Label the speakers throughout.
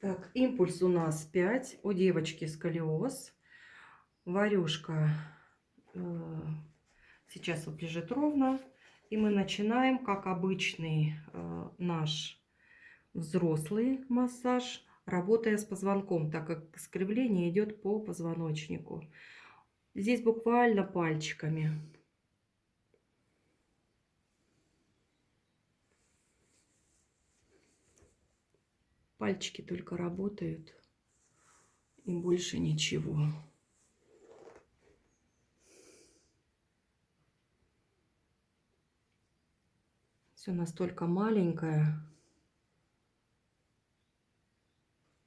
Speaker 1: Так, импульс у нас 5. У девочки сколиоз. Варюшка э, сейчас вот лежит ровно. И мы начинаем, как обычный э, наш взрослый массаж, работая с позвонком, так как искривление идет по позвоночнику. Здесь буквально пальчиками. Пальчики только работают и больше ничего. Все настолько маленькое.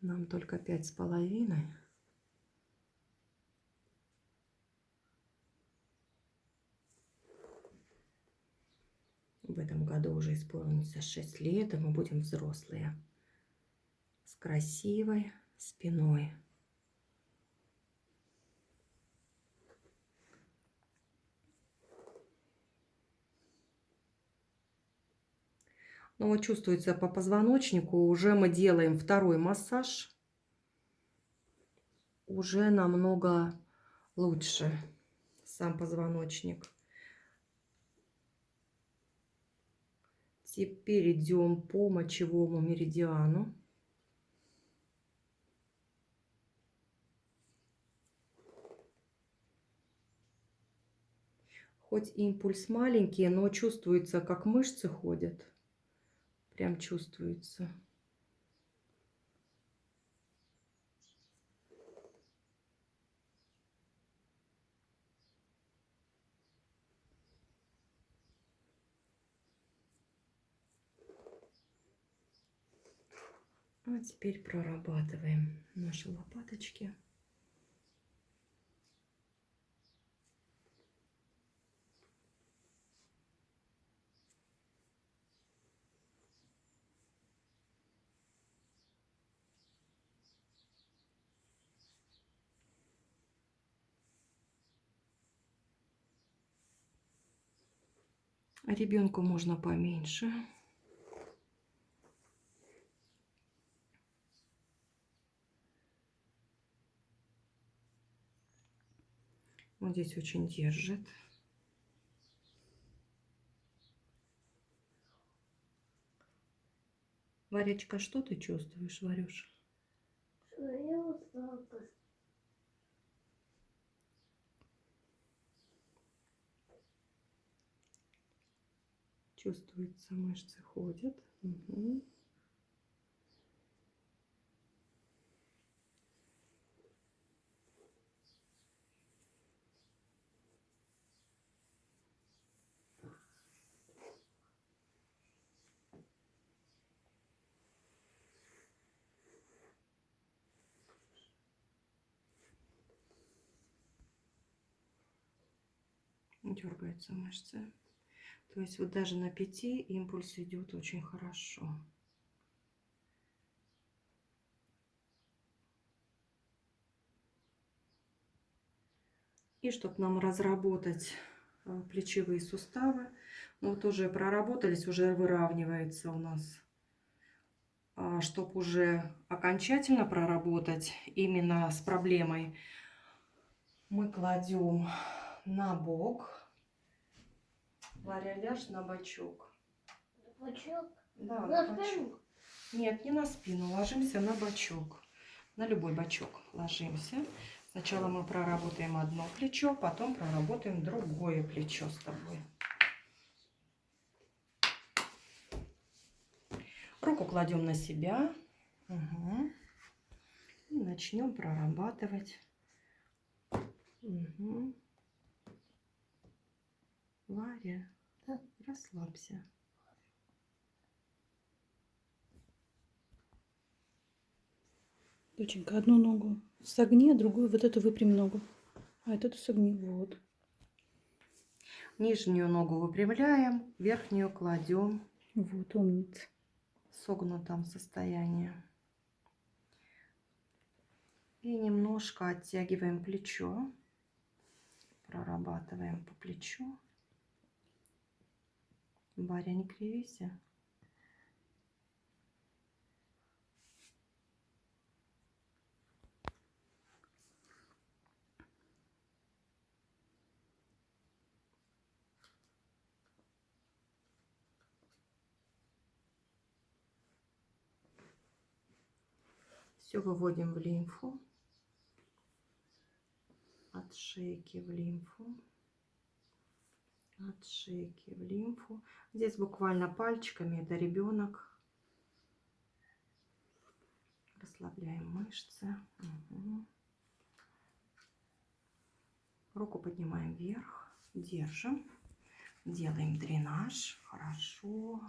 Speaker 1: Нам только пять с половиной. В этом году уже исполнится 6 лет, и мы будем взрослые. Красивой спиной. Ну вот чувствуется по позвоночнику. Уже мы делаем второй массаж. Уже намного лучше сам позвоночник. Теперь идем по мочевому меридиану. Хоть импульс маленький, но чувствуется, как мышцы ходят. Прям чувствуется. А теперь прорабатываем наши лопаточки. А ребенку можно поменьше. Вот здесь очень держит. Варечка, что ты чувствуешь, Варюш?
Speaker 2: Свою слабость.
Speaker 1: Чувствуется, мышцы ходят. Угу. Дергаются мышцы. То есть вот даже на 5 импульс идет очень хорошо. И чтобы нам разработать э, плечевые суставы, ну вот уже проработались, уже выравнивается у нас. А чтобы уже окончательно проработать именно с проблемой, мы кладем на бок Варя, ляжь на бочок.
Speaker 2: Бочок?
Speaker 1: Да,
Speaker 2: на,
Speaker 1: на бочок. Нет, не на спину, ложимся на бочок. На любой бочок ложимся. Сначала мы проработаем одно плечо, потом проработаем другое плечо с тобой. Руку кладем на себя. Угу. И начнем прорабатывать. Угу. Варя,
Speaker 2: да.
Speaker 1: расслабься.
Speaker 3: Доченька, одну ногу согни, а другую вот эту выпрямь ногу. А эту согни, вот.
Speaker 1: Нижнюю ногу выпрямляем, верхнюю кладем.
Speaker 3: Вот, умница.
Speaker 1: В согнутом состоянии. И немножко оттягиваем плечо. Прорабатываем по плечу. Баря, не кривися. Все выводим в лимфу, от шейки в лимфу. От шейки в лимфу. Здесь буквально пальчиками, это ребенок. Расслабляем мышцы. Мгм. Руку поднимаем вверх, держим, делаем дренаж, хорошо.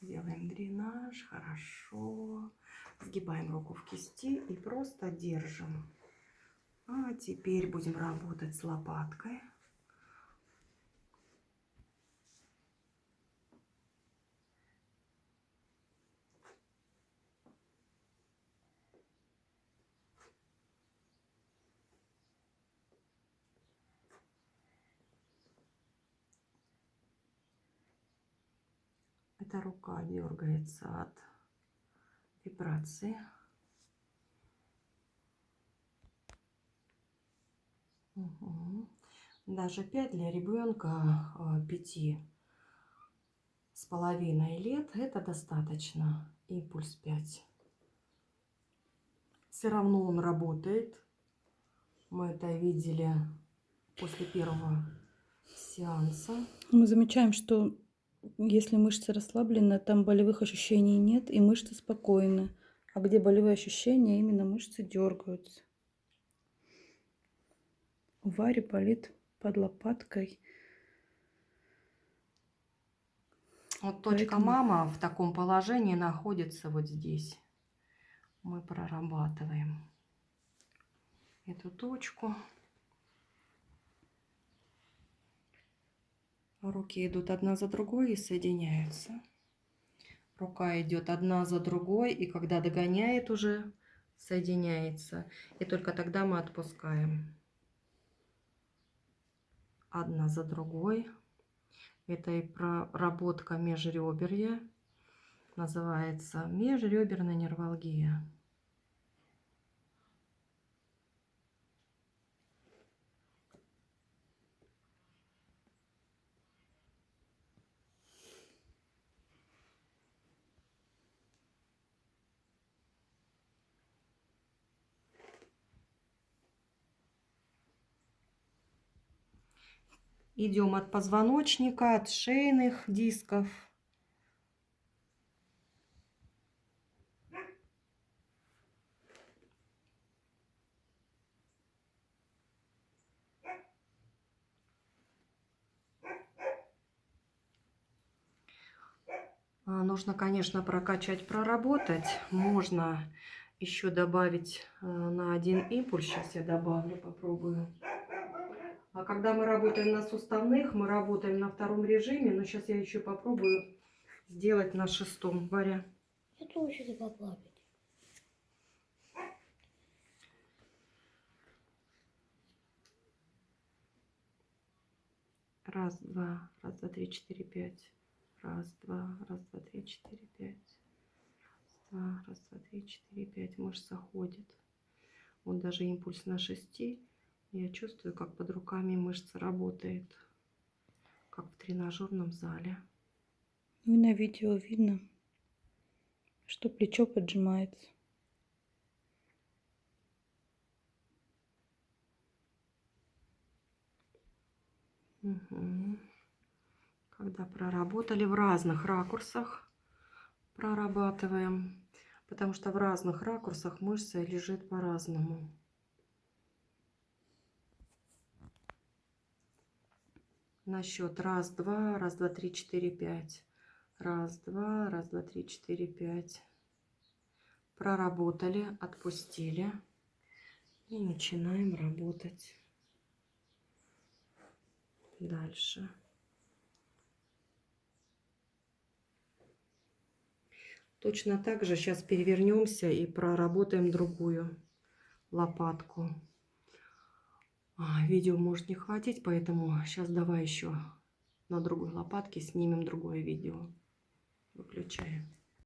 Speaker 1: Делаем дренаж, хорошо. Сгибаем руку в кисти и просто держим. А теперь будем работать с лопаткой. Эта рука дергается от вибрации. Даже 5 для ребенка 5 с половиной лет это достаточно. Импульс 5. Все равно он работает. Мы это видели после первого сеанса.
Speaker 3: Мы замечаем, что если мышцы расслаблены, там болевых ощущений нет, и мышцы спокойны. А где болевые ощущения, именно мышцы дергаются. У Вари болит под лопаткой.
Speaker 1: Вот точка
Speaker 3: Поэтому-
Speaker 1: мама в таком положении находится вот здесь. Мы прорабатываем эту точку. Руки идут одна за другой и соединяются. Рука идет одна за другой, и когда догоняет уже, соединяется. И только тогда мы отпускаем. Одна за другой. Это и проработка межреберья. Называется межреберная нервалгия. Идем от позвоночника, от шейных дисков. А, Нужно, конечно, прокачать, проработать. Можно еще добавить э, на один импульс. Сейчас я добавлю, попробую. А когда мы работаем на суставных, мы работаем на втором режиме. Но сейчас я еще попробую сделать на шестом. Варя.
Speaker 2: Я тоже хочу поплавать.
Speaker 1: Раз, два, раз, два, три, четыре, пять. Раз, два, раз, два, три, четыре, пять. Раз, два, раз, два, три, четыре, пять. Мышца ходит. Вот даже импульс на шести. Я чувствую, как под руками мышца работает. Как в тренажерном зале.
Speaker 3: Ну и на видео видно, что плечо поджимается.
Speaker 1: Мгм. Когда проработали в разных ракурсах, прорабатываем, потому что в разных ракурсах мышца лежит по-разному. На счет раз, два, раз, два, три, четыре, пять. Раз, два, раз, два, три, четыре, пять. Проработали, отпустили. И начинаем работать. Дальше. Точно так же сейчас перевернемся и проработаем другую лопатку. А, видео может не хватить, поэтому сейчас давай еще на другой лопатке снимем другое видео. Выключаем.